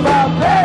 about that.